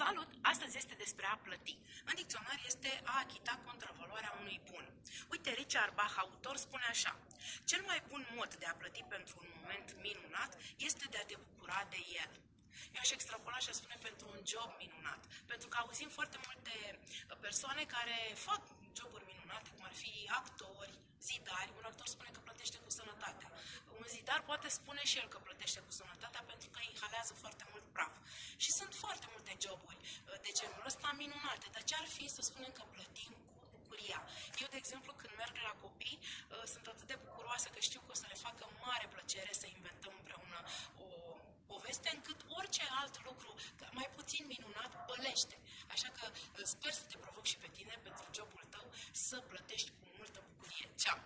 Salut! Astăzi este despre a plăti. În dicționar este a achita contravaloarea unui bun. Uite, Richard Bach, autor, spune așa. Cel mai bun mod de a plăti pentru un moment minunat este de a te bucura de el. Eu aș extrapola și aș spune pentru un job minunat. Pentru că auzim foarte multe persoane care fac joburi minunate, cum ar fi actori, zidari. Un actor spune că plătește cu sănătatea. Un zidar poate spune și el că plătește cu sănătatea praf. Și sunt foarte multe joburi uh, de genul ăsta minunate, dar ce ar fi să spunem că plătim cu bucuria? Eu, de exemplu, când merg la copii, uh, sunt atât de bucuroasă că știu că o să le facă mare plăcere să inventăm împreună o poveste, încât orice alt lucru, mai puțin minunat, pălește. Așa că uh, sper să te provoc și pe tine, pentru jobul tău, să plătești cu multă bucurie. Ceau!